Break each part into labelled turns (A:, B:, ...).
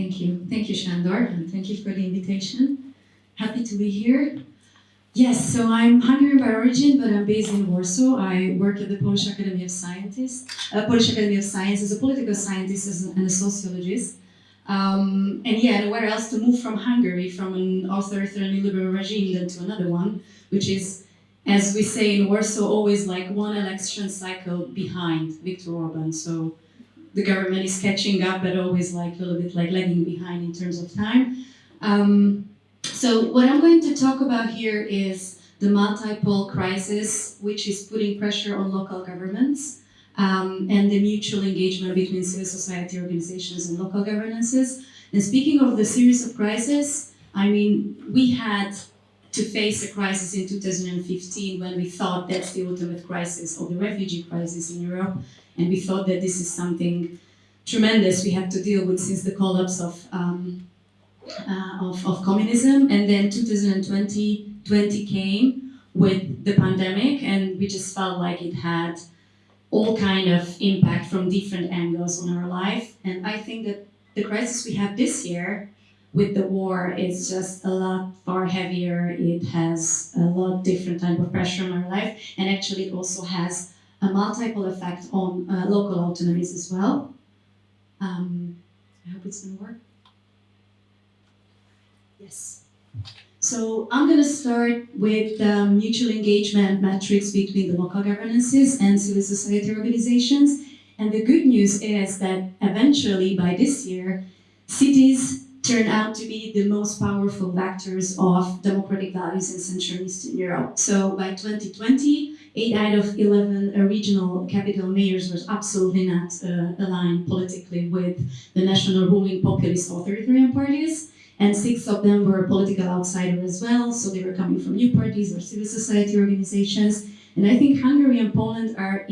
A: Thank you. Thank you, Shandor, and thank you for the invitation. Happy to be here. Yes, so I'm Hungarian by origin, but I'm based in Warsaw. I work at the Polish Academy of Scientists, uh, Polish Academy of Science as a political scientist and a sociologist. Um, and yeah, and where else to move from Hungary, from an authoritarian liberal regime, than to another one, which is, as we say in Warsaw, always like one election cycle behind Viktor Orban. So the government is catching up, but always like a little bit like lagging behind in terms of time. Um, so what I'm going to talk about here is the multiple crisis, which is putting pressure on local governments um, and the mutual engagement between civil society organizations and local governances. And speaking of the series of crises, I mean, we had to face a crisis in 2015 when we thought that's the ultimate crisis or the refugee crisis in Europe. And we thought that this is something tremendous we had to deal with since the collapse of, um, uh, of, of, communism. And then 2020 20 came with the pandemic and we just felt like it had all kind of impact from different angles on our life. And I think that the crisis we have this year with the war is just a lot far heavier. It has a lot different type of pressure on our life. And actually it also has a multiple effect on uh, local autonomies as well. Um, I hope it's gonna work. Yes. So I'm going to start with the mutual engagement metrics between the local governances and civil society organizations. And the good news is that eventually by this year, cities turn out to be the most powerful vectors of democratic values in Central and Eastern Europe. So by 2020, 8 out of 11 uh, regional capital mayors were absolutely not uh, aligned politically with the national ruling populist authoritarian parties and six of them were political outsiders as well, so they were coming from new parties or civil society organizations. And I think Hungary and Poland are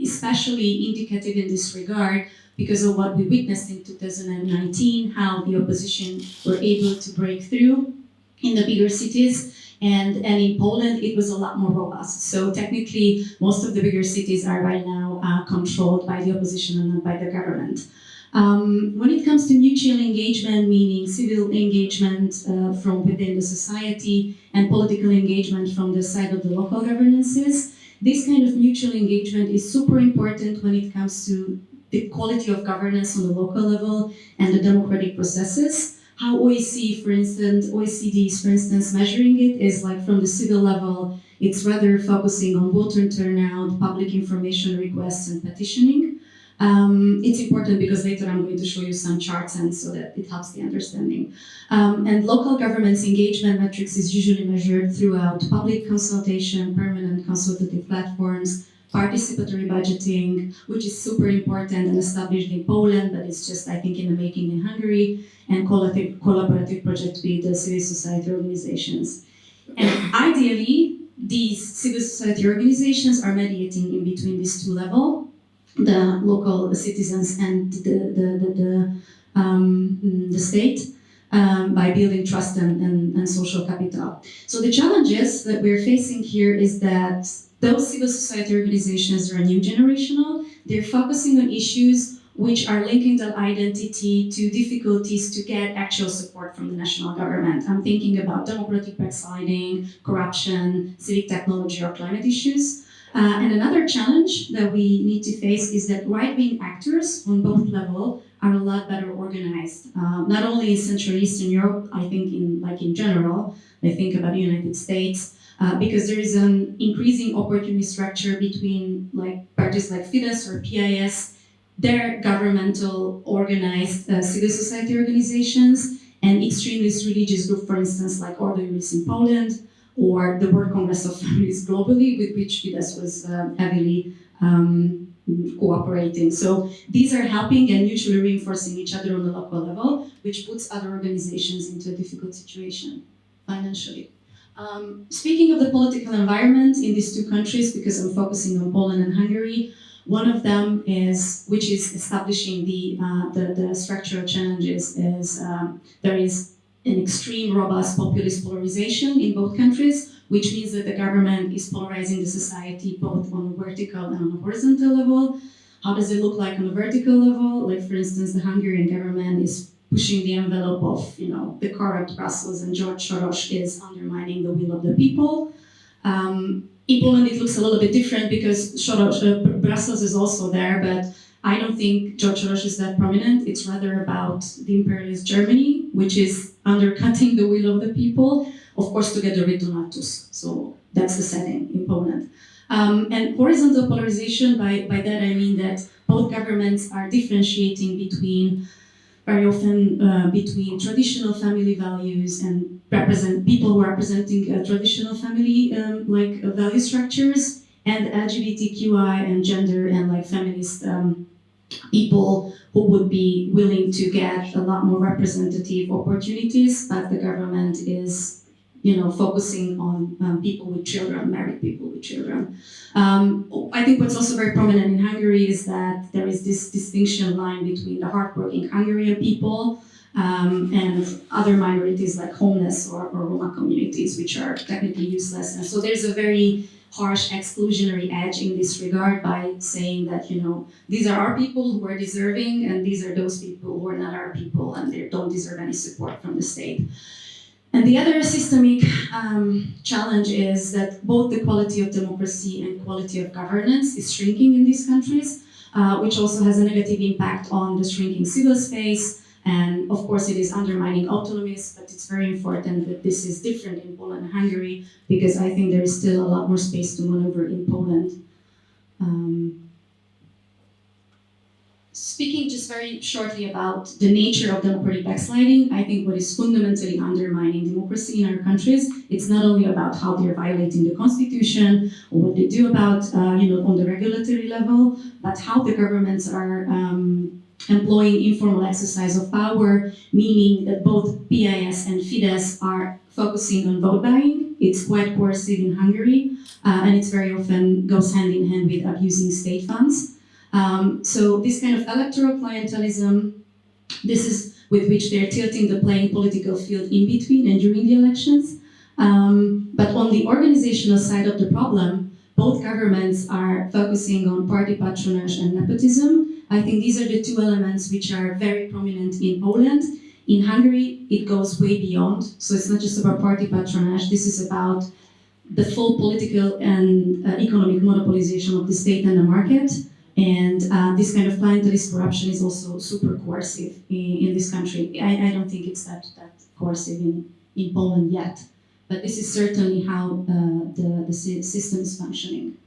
A: especially indicative in this regard because of what we witnessed in 2019, how the opposition were able to break through in the bigger cities. And, and in Poland, it was a lot more robust. So technically, most of the bigger cities are right now uh, controlled by the opposition and not by the government. Um, when it comes to mutual engagement, meaning civil engagement uh, from within the society and political engagement from the side of the local governances, this kind of mutual engagement is super important when it comes to the quality of governance on the local level and the democratic processes. How OEC, for instance, OECD is, for instance, measuring it is like from the civil level, it's rather focusing on voter turnout, public information requests and petitioning. Um, it's important because later I'm going to show you some charts and so that it helps the understanding. Um, and local government's engagement metrics is usually measured throughout public consultation, permanent consultative platforms, participatory budgeting, which is super important and established in Poland, but it's just, I think, in the making in Hungary, and collaborative, collaborative project with the civil society organizations. And ideally, these civil society organizations are mediating in between these two levels, the local citizens and the, the, the, the, um, the state um, by building trust and, and, and, social capital. So the challenges that we're facing here is that those civil society organizations are new generational. They're focusing on issues which are linking their identity to difficulties to get actual support from the national government. I'm thinking about democratic backsliding, corruption, civic technology, or climate issues. Uh, and another challenge that we need to face is that right-wing actors on both levels are a lot better organized. Uh, not only in Central Eastern Europe, I think in like in general, I think about the United States, uh, because there is an increasing opportunity structure between like parties like Fidesz or PIS, their governmental organized uh, civil society organizations, and extremist religious group, for instance, like Ordo Iuris in Poland, or the World Congress of Families globally, with which Fidesz was um, heavily um, cooperating. So these are helping and mutually reinforcing each other on the local level, which puts other organizations into a difficult situation financially. Um, speaking of the political environment in these two countries, because I'm focusing on Poland and Hungary, one of them is, which is establishing the, uh, the, the, structural challenges, is um, there is an extreme robust populist polarization in both countries, which means that the government is polarizing the society both on a vertical and on a horizontal level. How does it look like on a vertical level? Like for instance, the Hungarian government is pushing the envelope of, you know, the corrupt Brussels and George Soros is undermining the will of the people. Um, in Poland, it looks a little bit different because Soros, uh, Brussels is also there, but I don't think George Soros is that prominent. It's rather about the imperialist Germany, which is undercutting the will of the people, of course, together with Donald Tusk. So that's the setting in Poland. Um, and horizontal polarization, by, by that I mean that both governments are differentiating between very often uh, between traditional family values and represent people who are representing uh, traditional family um, like uh, value structures and LGBTQI and gender and like feminist um, people who would be willing to get a lot more representative opportunities, but the government is you know, focusing on um, people with children, married people with children. Um, I think what's also very prominent in Hungary is that there is this distinction line between the hardworking Hungarian people um, and other minorities like homeless or, or Roma communities, which are technically useless. And so there's a very harsh exclusionary edge in this regard by saying that, you know, these are our people who are deserving and these are those people who are not our people and they don't deserve any support from the state. And the other systemic um, challenge is that both the quality of democracy and quality of governance is shrinking in these countries, uh, which also has a negative impact on the shrinking civil space. And of course, it is undermining autonomies, but it's very important that this is different in Poland and Hungary, because I think there is still a lot more space to maneuver in Poland. Um, Speaking just very shortly about the nature of democratic backsliding, I think what is fundamentally undermining democracy in our countries, it's not only about how they're violating the constitution or what they do about, uh, you know, on the regulatory level, but how the governments are um, employing informal exercise of power, meaning that both PIS and Fidesz are focusing on vote buying. It's quite coercive in Hungary, uh, and it's very often goes hand in hand with abusing state funds. Um, so this kind of electoral clientelism, this is with which they're tilting the playing political field in between and during the elections. Um, but on the organizational side of the problem, both governments are focusing on party patronage and nepotism. I think these are the two elements which are very prominent in Poland. In Hungary, it goes way beyond. So it's not just about party patronage. This is about the full political and uh, economic monopolization of the state and the market. And uh, this kind of clientelist corruption is also super coercive in, in this country. I, I, don't think it's that, that coercive in, in Poland yet, but this is certainly how uh, the, the system is functioning.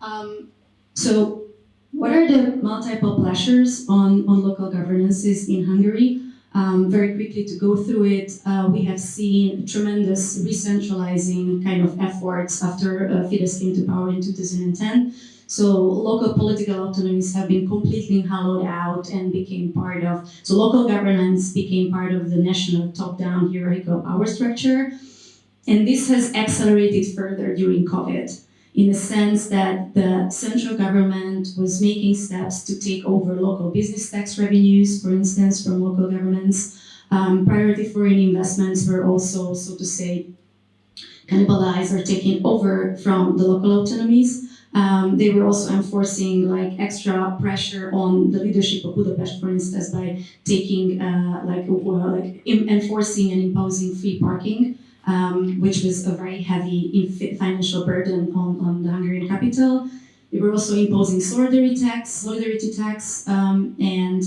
A: Um, so what are the multiple pressures on, on local governances in Hungary? Um, very quickly to go through it, uh, we have seen tremendous re-centralizing kind of efforts after uh, Fidesz came to power in 2010. So local political autonomies have been completely hollowed out and became part of, so local governance became part of the national top-down hierarchical power structure. And this has accelerated further during COVID in the sense that the central government was making steps to take over local business tax revenues, for instance, from local governments. Um, priority foreign investments were also, so to say, cannibalized or taken over from the local autonomies. Um, they were also enforcing like extra pressure on the leadership of Budapest, for instance, by taking uh, like, uh, like enforcing and imposing free parking, um, which was a very heavy financial burden on, on the Hungarian capital. They were also imposing solidarity tax, solidarity tax, um, and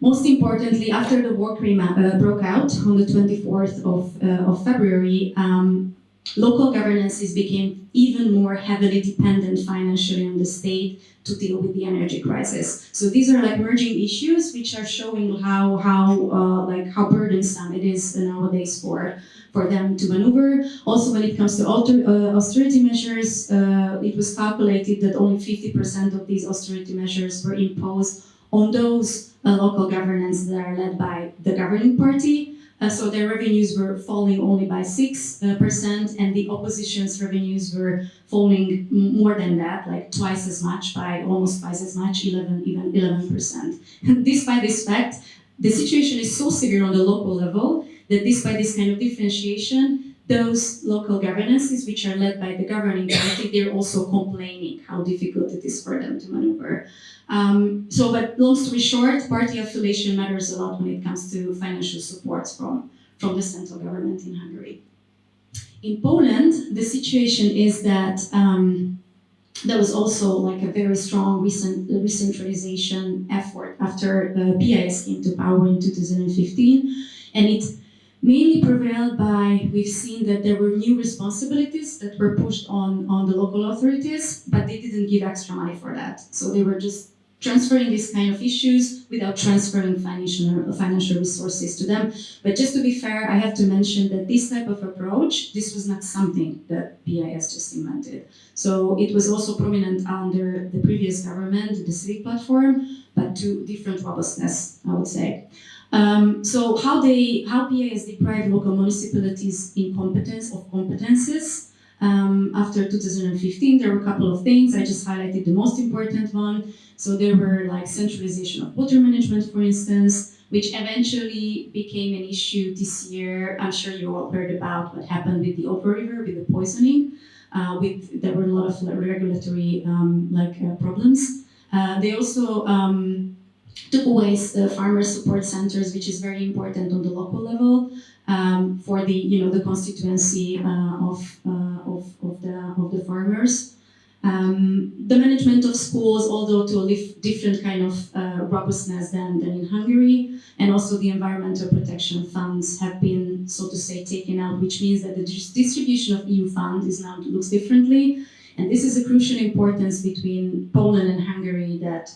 A: most importantly, after the war uh, broke out on the 24th of, uh, of February, um, local governances became even more heavily dependent financially on the state to deal with the energy crisis. So these are like merging issues which are showing how how uh, like how burdensome it is nowadays for for them to maneuver. Also, when it comes to alter, uh, austerity measures, uh, it was calculated that only 50% of these austerity measures were imposed on those uh, local governments that are led by the governing party. Uh, so their revenues were falling only by 6%, uh, and the opposition's revenues were falling more than that, like twice as much, by almost twice as much, 11, even 11%. despite this fact, the situation is so severe on the local level that despite this kind of differentiation, those local governances, which are led by the governing party, they're also complaining how difficult it is for them to maneuver. Um, so, but long story short, party affiliation matters a lot when it comes to financial support from, from the central government in Hungary. In Poland, the situation is that um, there was also like a very strong recent recentralization effort after uh, PIS came to power in 2015, and it mainly prevailed by we've seen that there were new responsibilities that were pushed on on the local authorities, but they didn't give extra money for that, so they were just transferring these kind of issues without transferring financial financial resources to them. But just to be fair, I have to mention that this type of approach, this was not something that PIS just invented. So it was also prominent under the previous government, the civic platform, but to different robustness, I would say. Um, so how they how PIS deprived local municipalities in competence of competences um, after 2015, there were a couple of things. I just highlighted the most important one. So there were like centralization of water management, for instance, which eventually became an issue this year. I'm sure you all heard about what happened with the Oder River, with the poisoning. Uh, with there were a lot of regulatory um, like uh, problems. Uh, they also um, took away the farmer support centers, which is very important on the local level um, for the you know the constituency uh, of, uh, of, of the of the farmers. Um, the management of schools, although to a different kind of uh, robustness than, than in Hungary, and also the environmental protection funds have been, so to say, taken out, which means that the distribution of EU funds is now looks differently. And this is a crucial importance between Poland and Hungary that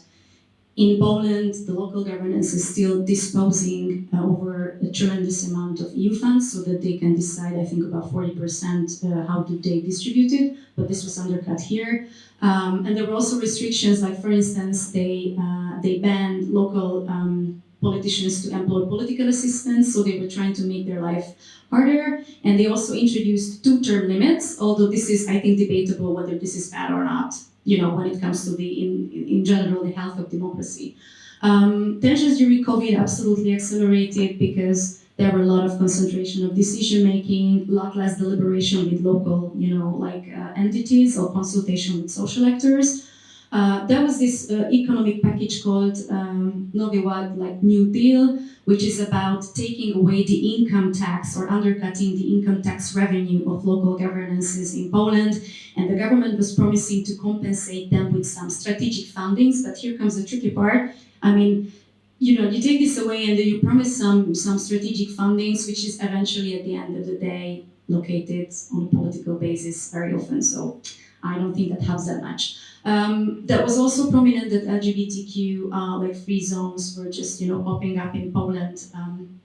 A: in Poland, the local governance is still disposing uh, over a tremendous amount of EU funds so that they can decide, I think, about 40% uh, how do they distribute it, but this was undercut here. Um, and there were also restrictions, like for instance, they, uh, they banned local um, politicians to employ political assistants, so they were trying to make their life harder. And they also introduced two-term limits, although this is, I think, debatable whether this is bad or not you know, when it comes to the, in, in general, the health of democracy. Um, tensions during COVID absolutely accelerated because there were a lot of concentration of decision making, a lot less deliberation with local, you know, like uh, entities or consultation with social actors. Uh, there was this uh, economic package called um, like New Deal, which is about taking away the income tax or undercutting the income tax revenue of local governances in Poland. And the government was promising to compensate them with some strategic fundings. But here comes the tricky part. I mean, you know, you take this away and then you promise some, some strategic fundings, which is eventually at the end of the day located on a political basis very often. So I don't think that helps that much. Um, that was also prominent that LGBTQ uh, like free zones were just you know popping up in Poland um,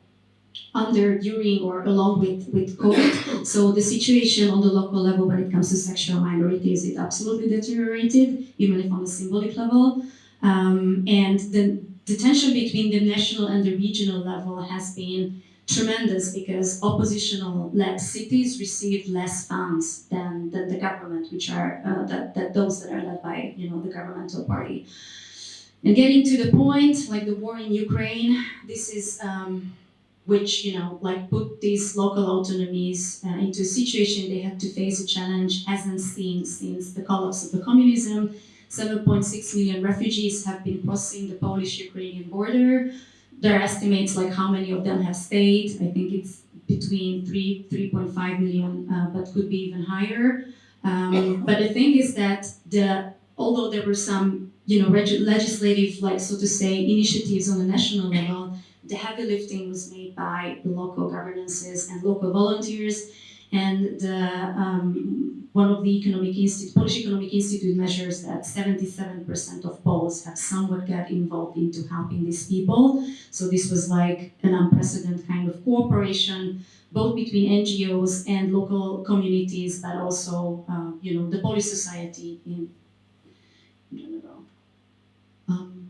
A: under, during, or along with with COVID. So the situation on the local level when it comes to sexual minorities it absolutely deteriorated, even if on a symbolic level. Um, and the, the tension between the national and the regional level has been tremendous because oppositional-led cities receive less funds than, than the government, which are uh, that, that those that are led by you know the governmental party. And getting to the point, like the war in Ukraine, this is um, which you know like put these local autonomies uh, into a situation they had to face a challenge hasn't seen since the collapse of the communism. 7.6 million refugees have been crossing the Polish-Ukrainian border there estimates like how many of them have stayed. I think it's between three, 3.5 million, uh, but could be even higher. Um, but the thing is that the although there were some you know legislative, like so to say, initiatives on the national level, the heavy lifting was made by the local governances and local volunteers. And um, one of the economic institute, Polish Economic Institute measures that 77% of Poles have somewhat got involved into helping these people. So this was like an unprecedented kind of cooperation, both between NGOs and local communities, but also, uh, you know, the Polish society in general. Um,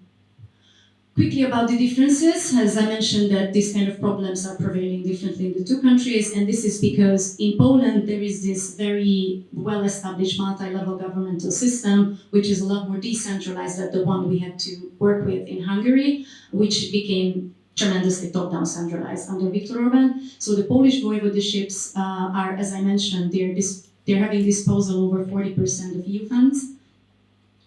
A: Quickly about the differences, as I mentioned that these kind of problems are prevailing differently in the two countries, and this is because in Poland there is this very well-established multi-level governmental system, which is a lot more decentralized than the one we had to work with in Hungary, which became tremendously top-down centralized under Viktor Orban. So the Polish voivodeships uh, are, as I mentioned, they're, they're having disposal over 40% of EU funds.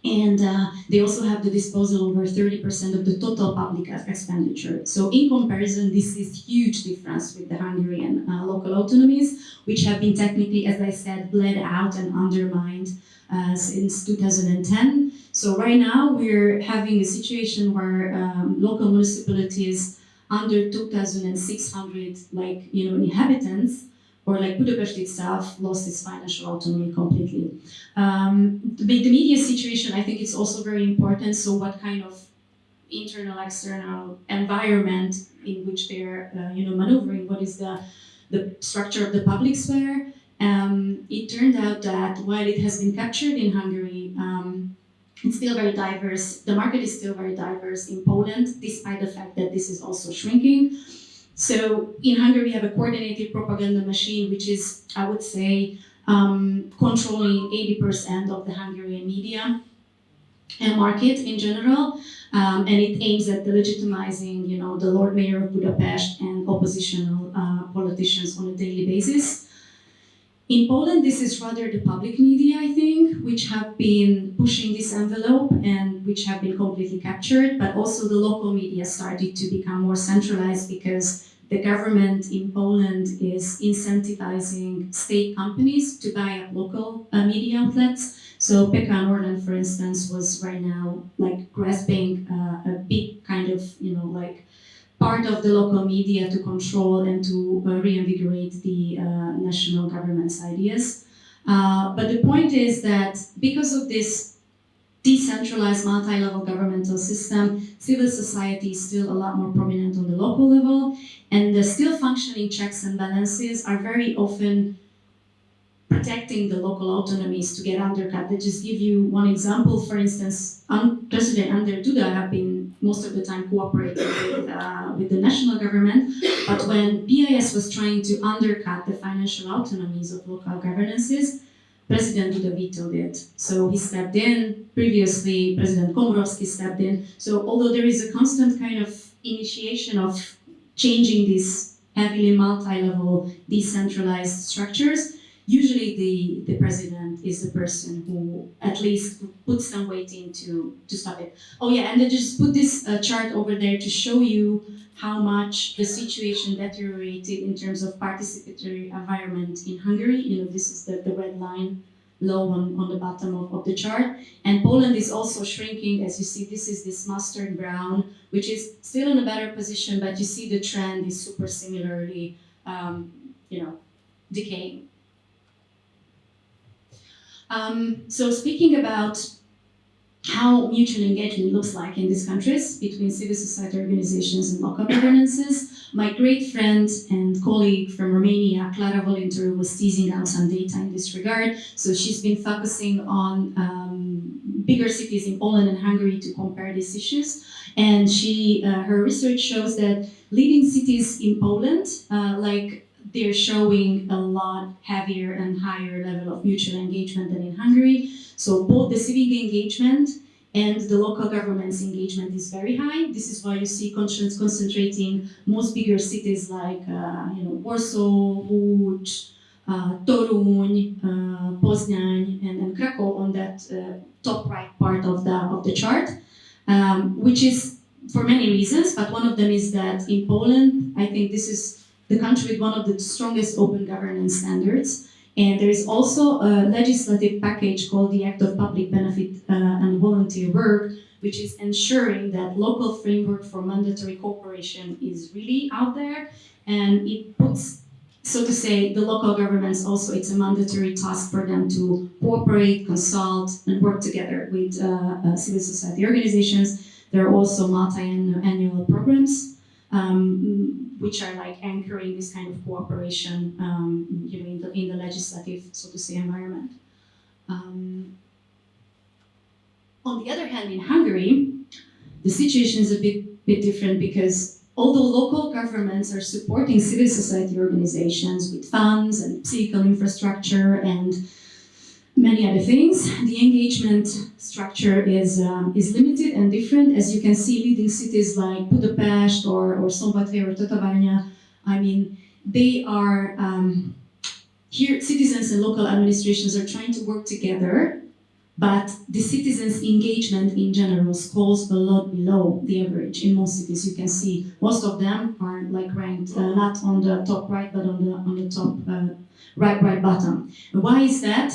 A: And uh, they also have the disposal over 30% of the total public expenditure. So in comparison, this is huge difference with the Hungarian uh, local autonomies, which have been technically, as I said, bled out and undermined uh, since 2010. So right now we're having a situation where um, local municipalities under 2,600 like you know inhabitants or like Budapest itself lost its financial autonomy completely. Um, the, the media situation, I think it's also very important. So what kind of internal, external environment in which they're uh, you know maneuvering? What is the the structure of the public sphere? Um, it turned out that while it has been captured in Hungary, um, it's still very diverse. The market is still very diverse in Poland, despite the fact that this is also shrinking. So in Hungary, we have a coordinated propaganda machine, which is, I would say, um, controlling 80% of the Hungarian media and market in general. Um, and it aims at legitimizing, you know, the Lord Mayor of Budapest and oppositional uh, politicians on a daily basis. In Poland, this is rather the public media, I think, which have been pushing this envelope and which have been completely captured, but also the local media started to become more centralized because the government in Poland is incentivizing state companies to buy up local uh, media outlets. So PKN Orlen, for instance, was right now like grasping uh, a big kind of, you know, like part of the local media to control and to uh, reinvigorate the uh, national government's ideas. Uh, but the point is that because of this decentralized multi-level governmental system, civil society is still a lot more prominent on the local level, and the still functioning checks and balances are very often protecting the local autonomies to get undercut. Let's just give you one example. For instance, un- President Andrzej Duda have been most of the time cooperating with, uh, with the national government, but when PIS was trying to undercut the financial autonomies of local governances, President Duda vetoed it. So he stepped in. Previously, President Komorowski stepped in. So although there is a constant kind of initiation of changing these heavily multi-level decentralized structures, usually the, the president is the person who at least puts some weight into to stop it. Oh yeah, and then just put this uh, chart over there to show you how much the situation deteriorated in terms of participatory environment in Hungary. You know, this is the, the red line low on, on the bottom of, of the chart. And Poland is also shrinking. As you see, this is this mustard brown, which is still in a better position, but you see the trend is super similarly, um, you know, decaying. Um, so speaking about how mutual engagement looks like in these countries between civil society organizations and local governances, my great friend and colleague from Romania, Clara Volintiru, was teasing out some data in this regard. So she's been focusing on um, bigger cities in Poland and Hungary to compare these issues. And she, uh, her research shows that leading cities in Poland, uh, like they're showing a lot heavier and higher level of mutual engagement than in Hungary. So both the civic engagement and the local government's engagement is very high. This is why you see concentrating most bigger cities like uh, you know Warsaw, Łódź, uh, Toruń, uh, Poznań, and, and Krakow on that uh, top right part of the of the chart, um, which is for many reasons. But one of them is that in Poland, I think this is the country with one of the strongest open governance standards. And there is also a legislative package called the Act of Public Benefit uh, and Volunteer Work, which is ensuring that local framework for mandatory cooperation is really out there. And it puts, so to say, the local governments also, it's a mandatory task for them to cooperate, consult, and work together with uh, uh, civil society organizations. There are also multi-annual programs um, which are like anchoring this kind of cooperation, um, you know, in the, in the legislative, so to say, environment. Um, on the other hand, in Hungary, the situation is a bit, bit different because although local governments are supporting civil society organizations with funds and physical infrastructure and many other things. The engagement structure is, um, is limited and different. As you can see, leading cities like Budapest or, or Szombathely or Tatabánya, I mean, they are, um, here citizens and local administrations are trying to work together, but the citizens' engagement in general falls a lot below the average in most cities. You can see most of them are like ranked uh, not on the top right, but on the on the top uh, right, right bottom. Why is that?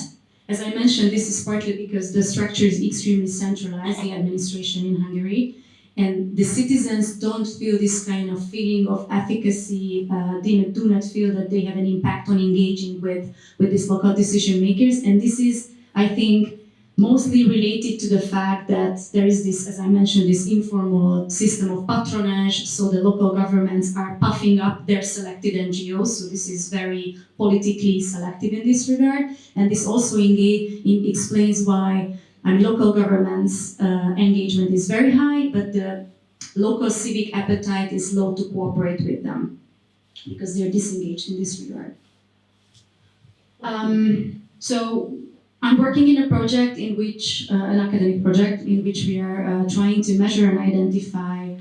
A: As I mentioned, this is partly because the structure is extremely centralized, the administration in Hungary, and the citizens don't feel this kind of feeling of efficacy, uh, they do not feel that they have an impact on engaging with, with these local decision makers. And this is, I think, mostly related to the fact that there is this, as I mentioned, this informal system of patronage, so the local governments are puffing up their selected NGOs, so this is very politically selective in this regard, and this also explains why I mean, local governments' uh, engagement is very high, but the local civic appetite is low to cooperate with them, because they're disengaged in this regard. Um, so I'm working in a project in which, uh, an academic project, in which we are uh, trying to measure and identify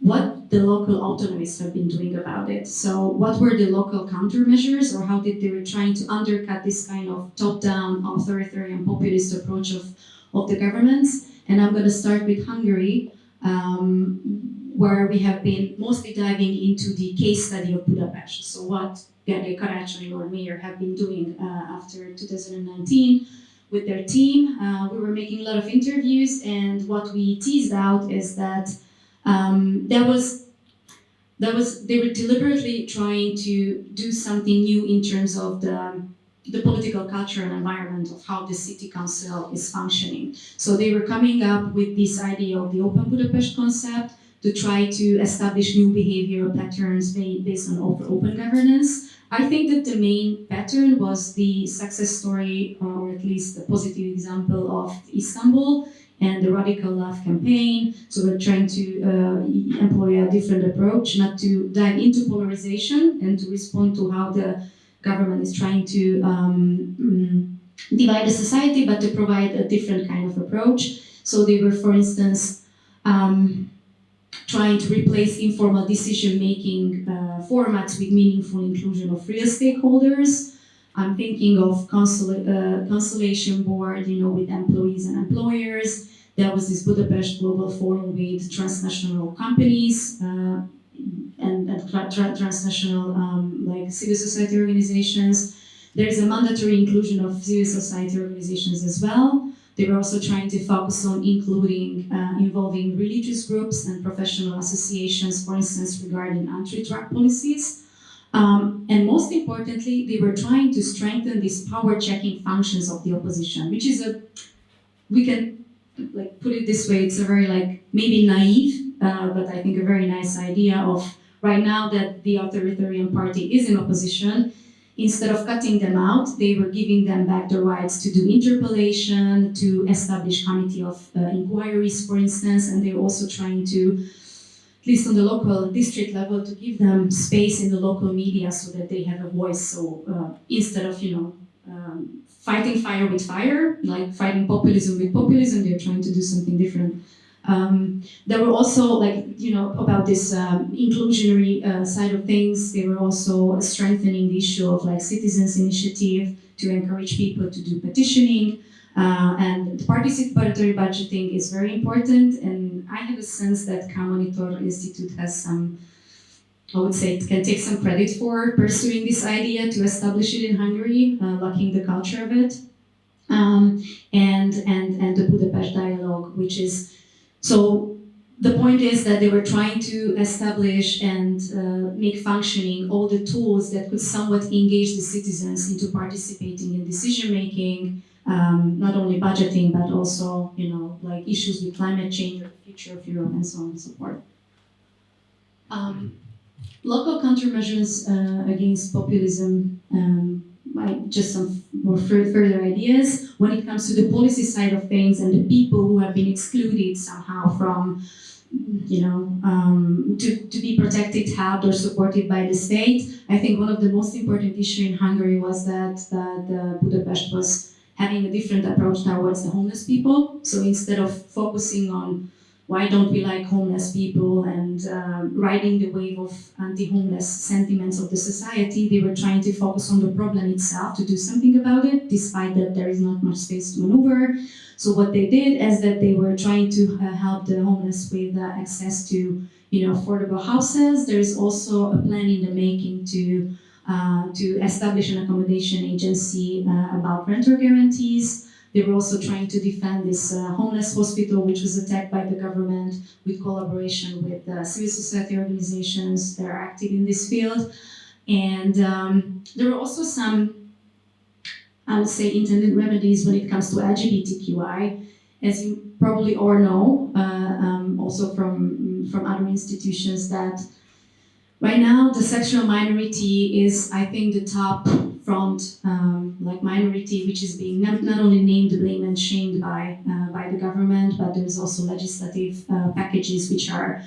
A: what the local autonomists have been doing about it. So what were the local countermeasures or how did they were trying to undercut this kind of top-down authoritarian populist approach of, of the governments. And I'm going to start with Hungary, um, where we have been mostly diving into the case study of Budapest. So what Gergely Karácsony or Mayor have been doing uh, after 2019 with their team. Uh, we were making a lot of interviews, and what we teased out is that um, that was that was they were deliberately trying to do something new in terms of the the political culture and environment of how the city council is functioning. So they were coming up with this idea of the open Budapest concept to try to establish new behavioral patterns based on open governance. I think that the main pattern was the success story, or at least a positive example of Istanbul and the Radical Love campaign. So we're trying to uh, employ a different approach, not to dive into polarization and to respond to how the government is trying to um, mm, divide the society, but to provide a different kind of approach. So they were, for instance, um, trying to replace informal decision-making uh, formats with meaningful inclusion of real stakeholders. I'm thinking of consol uh, Constellation Board, you know, with employees and employers. There was this Budapest Global Forum with transnational companies uh, and, and tra tra transnational um, like civil society organizations. There's a mandatory inclusion of civil society organizations as well. They were also trying to focus on including, uh, involving religious groups and professional associations, for instance, regarding anti-drug policies. Um, and most importantly, they were trying to strengthen these power-checking functions of the opposition, which is a, we can like put it this way, it's a very like, maybe naive, uh, but I think a very nice idea of right now that the authoritarian party is in opposition, Instead of cutting them out, they were giving them back the rights to do interpellation, to establish committee of uh, inquiries, for instance, and they're also trying to, at least on the local district level, to give them space in the local media so that they have a voice. So uh, instead of, you know, um, fighting fire with fire, like fighting populism with populism, they're trying to do something different. Um, there were also like, you know, about this um, inclusionary uh, side of things, they were also strengthening the issue of like citizens initiative to encourage people to do petitioning. Uh, and participatory budgeting is very important. And I have a sense that K-Monitor Institute has some, I would say can take some credit for pursuing this idea to establish it in Hungary, uh, locking the culture of it. Um, and, and, and the Budapest dialogue, which is so the point is that they were trying to establish and uh, make functioning all the tools that could somewhat engage the citizens into participating in decision making, um, not only budgeting, but also, you know, like issues with climate change or the future of Europe and so on and so forth. Um, local countermeasures uh, against populism um, just some more further ideas when it comes to the policy side of things and the people who have been excluded somehow from you know, um, to, to be protected, helped or supported by the state. I think one of the most important issues in Hungary was that, that uh, Budapest was having a different approach towards the homeless people. So instead of focusing on why don't we like homeless people and um, riding the wave of anti-homeless sentiments of the society, they were trying to focus on the problem itself to do something about it, despite that there is not much space to maneuver. So what they did is that they were trying to uh, help the homeless with uh, access to, you know, affordable houses. There is also a plan in the making to uh, to establish an accommodation agency uh, about renter guarantees. They were also trying to defend this uh, homeless hospital, which was attacked by the government with collaboration with civil society organizations that are active in this field. And um, there were also some, I would say, intended remedies when it comes to LGBTQI. As you probably all know, uh, um, also from, from other institutions, that Right now, the sexual minority is, I think, the top front, um, like minority, which is being not, not, only named, blamed, and shamed by uh, by the government, but there's also legislative uh, packages which are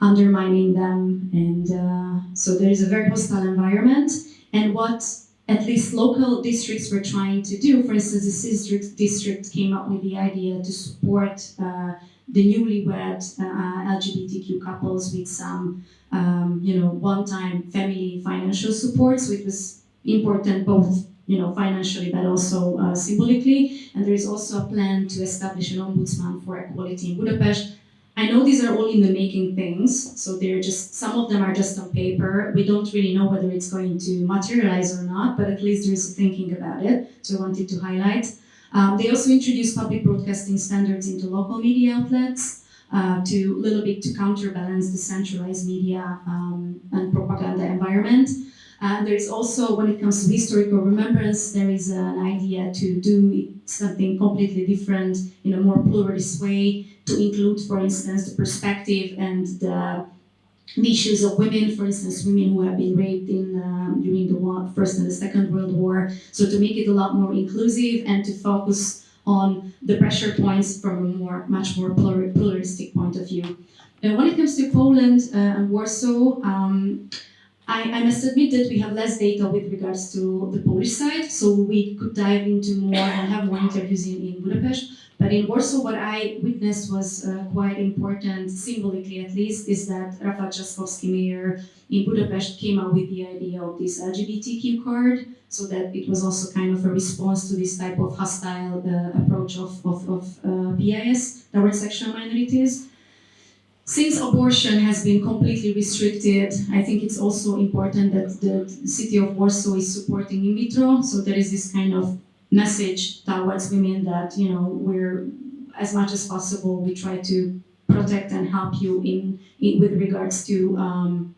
A: undermining them, and uh, so there is a very hostile environment. And what at least local districts were trying to do, for instance, the district district came up with the idea to support uh, the newlywed uh, LGBTQ couples with some, um, you know, one-time family financial support. So it was important both, you know, financially but also uh, symbolically. And there is also a plan to establish an ombudsman for equality in Budapest. I know these are all in the making things, so they're just some of them are just on paper. We don't really know whether it's going to materialize or not, but at least there is a thinking about it. So I wanted to highlight. Um, they also introduced public broadcasting standards into local media outlets uh, to a little bit to counterbalance the centralized media um, and propaganda environment. Uh, there is also, when it comes to historical remembrance, there is an idea to do something completely different in a more pluralist way to include, for instance, the perspective and the the issues of women, for instance, women who have been raped in um, during the war, First and the Second World War. So to make it a lot more inclusive and to focus on the pressure points from a more, much more pluralistic point of view. And when it comes to Poland uh, and Warsaw, um, I, I, must admit that we have less data with regards to the Polish side, so we could dive into more and have more interviews in, in Budapest. But in Warsaw, what I witnessed was uh, quite important, symbolically at least, is that Rafał Trzaskowski, mayor in Budapest, came out with the idea of this LGBTQ card, so that it was also kind of a response to this type of hostile uh, approach of, of, of uh, PIS towards sexual minorities. Since abortion has been completely restricted, I think it's also important that the city of Warsaw is supporting in vitro, so there is this kind of message towards women that you know we're as much as possible we try to protect and help you in, in with regards to um,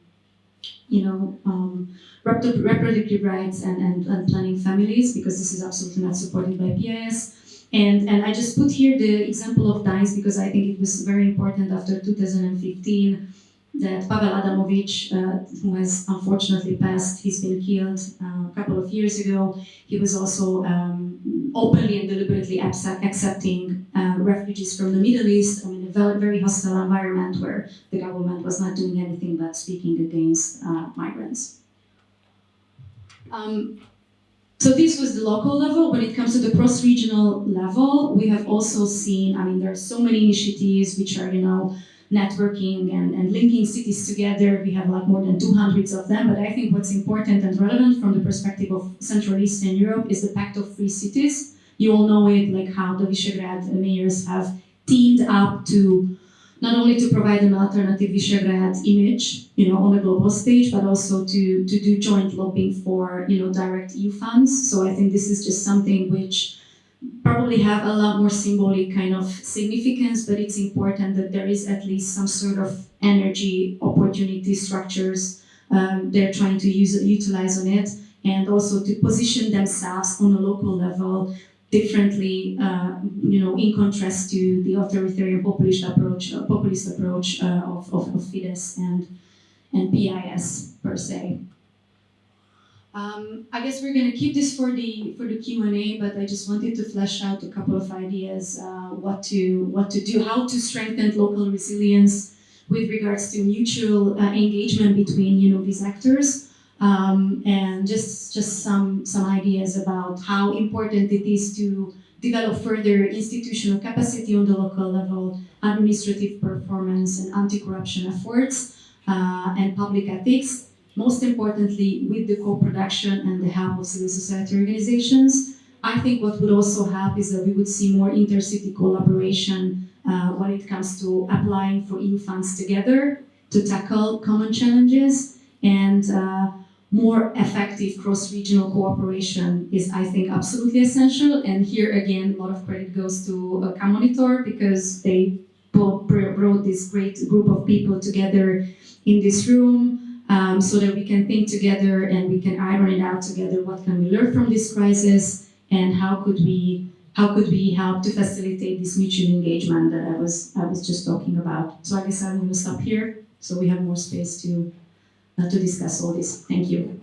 A: you know um, reproductive rights and, and, and planning families because this is absolutely not supported by PIS. And, and I just put here the example of DICE because I think it was very important after 2015 that Paweł Adamowicz, uh, who has unfortunately passed, he's been killed uh, a couple of years ago. He was also um, openly and deliberately accepting uh, refugees from the Middle East. I mean, a very, hostile environment where the government was not doing anything but speaking against uh, migrants. Um, so this was the local level. When it comes to the cross-regional level, we have also seen, I mean, there are so many initiatives which are, you know, networking and, and linking cities together. We have like more than 200 of them, but I think what's important and relevant from the perspective of Central Eastern Europe is the Pact of Free Cities. You all know it, like how the Visegrad mayors have teamed up to not only to provide an alternative Visegrad image, you know, on a global stage, but also to, to do joint lobbying for, you know, direct EU funds. So I think this is just something which probably have a lot more symbolic kind of significance, but it's important that there is at least some sort of energy, opportunity structures um, they're trying to use utilize on it, and also to position themselves on a local level differently, uh, you know, in contrast to the authoritarian populist approach, uh, populist approach uh, of, of, of Fidesz and and PIS per se. Um, I guess we're going to keep this for the for the Q and A, but I just wanted to flesh out a couple of ideas uh, what to what to do, how to strengthen local resilience with regards to mutual uh, engagement between you know these actors. Um, and just just some some ideas about how important it is to develop further institutional capacity on the local level, administrative performance and anti-corruption efforts, uh, and public ethics. Most importantly, with the co-production and the help of civil society organizations. I think what would also help is that we would see more intercity collaboration uh, when it comes to applying for EU funds together to tackle common challenges and uh, more effective cross-regional cooperation is, I think, absolutely essential. And here again, a lot of credit goes to uh, K-Monitor because they brought, this great group of people together in this room um, so that we can think together and we can iron it out together. What can we learn from this crisis and how could we how could we help to facilitate this mutual engagement that I was I was just talking about. So I guess I'm going to stop here so we have more space to to discuss all this. Thank you.